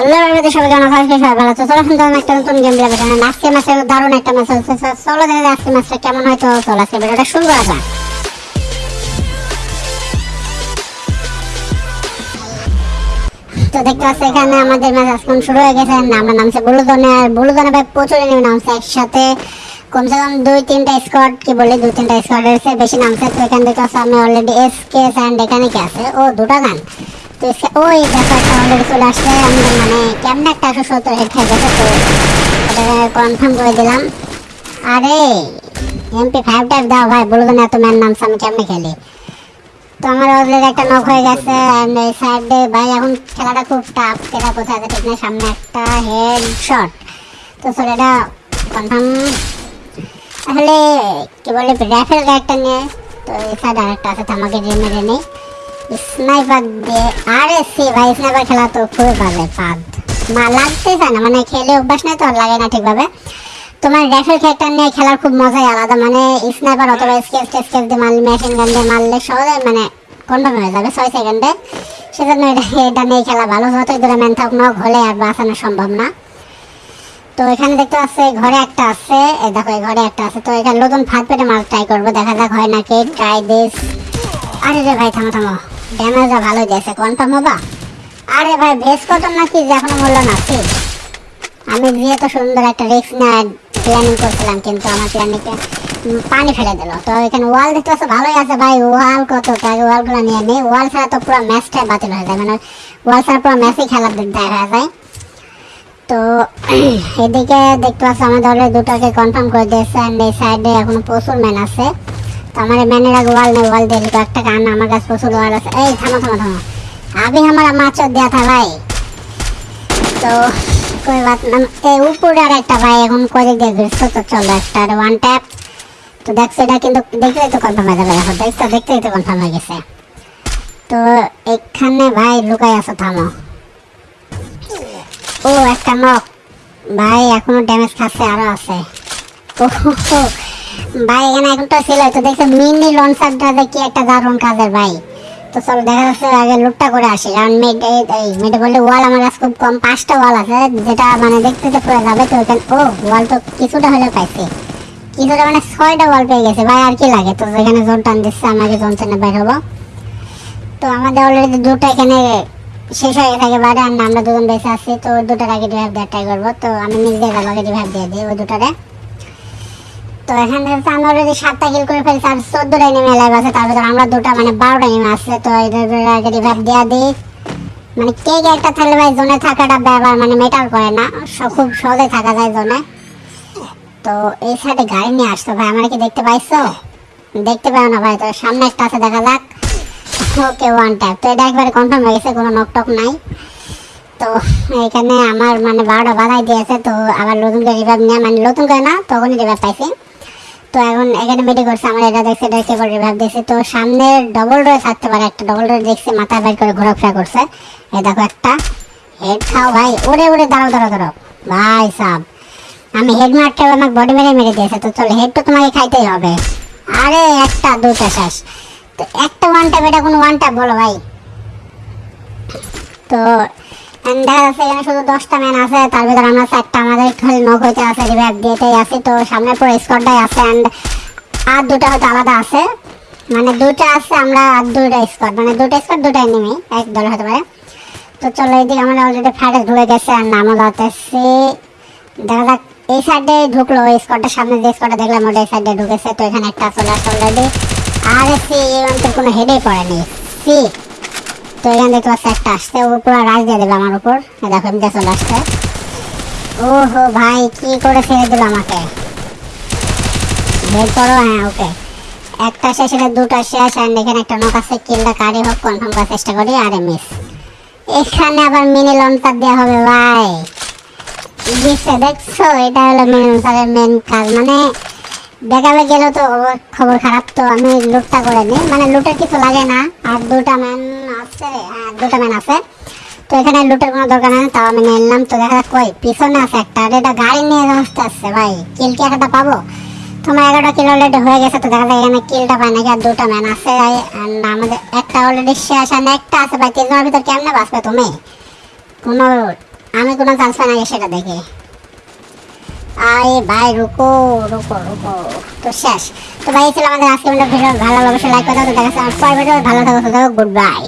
Hello যাক। তো দেখতে পাচ্ছি, এখানে আমাদের ম্যাচ আজকে শুরু হয়ে গেছে। আমরা নামছে বুলুদনে আর বুলুদনে ভাই প্রচুর এনিমি নামছে একসাথে। কমসে কম দুই, তিনটা স্কোয়াড কি বলি, দুই, তিনটা স্কোয়াড এসে বেশি নামছে তো এখান থেকে আমি অলরেডি এস কে অ্যান্ড এখানে কি আছে? ও, দুটা গান। তো ওই দেখো একটা চলে আসছে আমি মানে কেমন একটা একশো সত্তর হেড তো। এটা কনফার্ম করে দিলাম। আরে এমপি ফাইভ টাইপ দাও ভাই বুলুদনে এত ম্যান নামছে আমি কেমনে খেলি? তো আমার অলরেডি একটা নক হয়ে গেছে এই সাইডে ভাই এখন খেলাটা খুব টাফ খেলা কোথায় আছে ঠিক নেই সামনে একটা হেড শট তো এটা কনফার্ম তাহলে কি বলে রাইফেল গাইডটা নিয়ে তো এই সাইডে আরেকটা আছে আমাকে যে মেরে নেই। স্নাইপার দিয়ে আরে সি ভাই স্নাইপার খেলা তো খুবই বাজে পাদ মা লাগতে চায় না মানে খেলে অভ্যাস নেই তো লাগে না ঠিকভাবে। তোমার রাইফেল ক্যারেক্টার নিয়ে খেলার খুব মজাই আলাদা মানে স্নাইপার অথবা স্কেচ স্কেচ দিয়ে মারলে মেশিন গান দিয়ে মারলে সহজে মানে কনফার্ম হয়ে যাবে ছয় সেকেন্ডে সেজন্য এটা এটা নিয়ে খেলা ভালো যতই দূরে ম্যান থাকুক না হলে আর বাঁচানো সম্ভব না। তো এখানে দেখতে পাচ্ছি ঘরে একটা আছে দেখো এই ঘরে একটা আছে। তো এখানে নতুন ফাঁদ পেটে মাল ট্রাই করব দেখা যাক হয় নাকি ট্রাই দিস আরে রে ভাই থামো থামো। ড্যামেজটা ভালো দিয়েছে কনফার্ম হবা আরে ভাই, বেশ কত নাকি এখনও মূল্য না? ঠিক আমি গিয়ে তো সুন্দর একটা রিস্ক না প্ল্যানিং করছিলাম, কিন্তু আমার প্ল্যানিংকে পানি ফেলে দিল। তো এখানে ওয়াল দেখতে পাচ্ছ, ভালোই আছে ভাই। ওয়াল কত? তাই ওয়ালগুলো নিয়ে নেই। ওয়াল ছাড়া তো পুরো ম্যাচটাই বাতিল হয়ে যায়। মানে ওয়াল ছাড়া পুরো ম্যাচই খেলার দিক দেখা যায়। তো এদিকে দেখতে পাচ্ছ, আমাদের দুটাকে কনফার্ম করে দিয়েছে অ্যান্ড এই সাইডে এখনও প্রচুর ম্যান আছে। আমার ব্যানের আগে ওয়াল নেই, ওয়াল দিয়ে একটা গান, আমার কাছে প্রচুর ওয়াল আছে। এই, থামো থামো থামো। আবি আমার মাছ দেওয়া থা ভাই। তো, কই বাত না এই উপরে আর একটা ভাই, এখন করে দিয়ে ঘুরছো তো চলো একটা আর ওয়ান ট্যাপ তো দেখছ, এটা কিন্তু দেখলে তো কনফার্ম হয়ে যাবে। এখন দেখছ দেখতে তো কনফার্ম হয়ে গেছে। তো, এখানে ভাই লুকাই আছো, থামো। ও, একটা নক ভাই, এখনও ড্যামেজ খাচ্ছে, আরও আছে। ও ভাই, এখানে তো ছিল তো দেখছ মিনি লঞ্চারটা কি একটা দারুণ কাজের ভাই। তো চলো, দেখা যাচ্ছে আগে লুটটা করে আসি। কারণ মেড মেডে বললে ওয়াল আমার কাছে খুব কম, পাঁচটা ওয়াল আছে, যেটা মানে দেখতে তো পুরো যাবে তো ওখানে ও ওয়াল তো কিছুটা হলে পাইছি। কিছুটা মানে ছয়টা ওয়াল পেয়ে গেছে। ভাই, আর কি লাগে? তো যেখানে জোন টান দিচ্ছে আমাকে জোন টেনে বের হব। তো আমাদের অলরেডি দুটো এখানে শেষ হয়ে থাকে একেবারে, আর আমরা দুজন বেঁচে আছি। তো ওই দুটার আগে রিভাইভ দেওয়ার ট্রাই করব। তো আমি নিজে আগে রিভাইভ দিয়ে দিই ওই দুটারে। তো এখানে হচ্ছে আমরা অলরেডি সাতটা কিল করে ফেলছি আর চোদ্দটা এনিমি লাইভ আছে তার আমরা দুটা মানে বারোটা এনিমি আছে, তো রিভাইভ দেওয়া দিই। মানে কে একটা থাকলে ভাই জোনে থাকাটা ব্যাপার মানে মেটার করে না খুব সহজে থাকা যায় জোনে তো এই সাইডে গাড়ি নিয়ে আসতো ভাই, আমরা কি দেখতে পাইছো? দেখতে পাও না ভাই, তো সামনে একটা আছে, দেখা যাক। ওকে ওয়ান ট্যাপ তো এটা একবারে কনফার্ম হয়ে গেছে, কোনো নকটক নাই। তো এখানে আমার মানে বারোটা বাধাই দিয়েছে, তো আবার নতুন করে রিভাইভ নিয়ে মানে নতুন করে না, তখনই রিভাইভ পাইছি। তো এখন মেডি করছে আমার এটা দেখছে এটা কেবল রিভাইভ দিয়েছে তো সামনে ডবল ডোর থাকতে পারে, একটা ডবল ডোর দেখছে, মাথা বের করে ঘোরাফেরা করছে। এই দেখো একটা। হেড খাও ভাই ওরে ওরে দাঁড়াও দাঁড়াও দাঁড়াও। ভাই সাব, আমি হেড মারতে আমাকে বডি মেরে মেরে দিয়েছে, তো চলো হেড তো তোমাকে খাইতেই হবে। আরে, একটা দুটা শেষ। তো একটা ওয়ান ট্যাপ এটা কোনো ওয়ান ট্যাপ বলো ভাই। তো মানে দুটা আছে, আমরা আর দুটা স্কোয়াড মানে দুটা হতে পারে। তো চলো এইদিকে আমরা অলরেডি ফ্যাটে ঢুকে গেছে, আর নামও যাক, এই সাইডে ঢুকলো ওই সামনে যে স্কোয়াডটা দেখলাম, ওটা এই সাইডে ঢুকেছে, তো এখানে একটা চলে আসছে অলরেডি আর সি কোনো হেডেই পড়েনি। সি তো এখানে দেখতে পাচ্ছি একটা আসছে। ও পুরো রাজ দিয়ে দেবে আমার উপর। দেখো এমনি চলে আসছে ওহো ভাই, কি করে ছেড়ে দিল আমাকে? বের করো হ্যাঁ ওকে। একটা শেষ, এটা দুটা শেষ আর এখানে একটা নক আছে কিলটা কারি হোক কনফার্ম করার চেষ্টা করি, আরে মিস এখানে আবার মিনি লঞ্চার দেওয়া হবে, ভাই। দেখছ? এটা হলো মেন লঞ্চারের মেন কাজ মানে দেখাবে গেল তো খবর খারাপ তো, আমি লুটটা করে নিই। মানে লুটের কিছু লাগে না, আর দুটা ম্যান আছে হ্যাঁ দুটা ম্যান আছে। তো এখানে লুটের কোনো দরকার নেই, তাও আমি নিলাম তো দেখা যাক, কই, পিছনে আছে একটা এটা গাড়ি নিয়ে আসতে আসছে, ভাই। কিল কি একটা পাবো? তোমার এগারোটা কিল অলরেডি হয়ে গেছে, তো দেখা যায় এখানে কিলটা পাই নাকি, আর দুটা ম্যান আছে আমাদের একটা অলরেডি শেষ আর একটা আছে, ভাই। তিনজনের ভিতর কেমনে বাঁচবে তুমি? কোনো আমি কোনো চান্স পাই নাকি সেটা দেখে। আরে ভাই, রুকো রুকো রুকো, তো শেষ। তো ভাই ছিল আমাদের আজকে ভিডিও। ভালো অবশ্যই লাইক করে দাও। তো দেখা যাচ্ছে পরের ভিডিও ভালো থাকো গুড বাই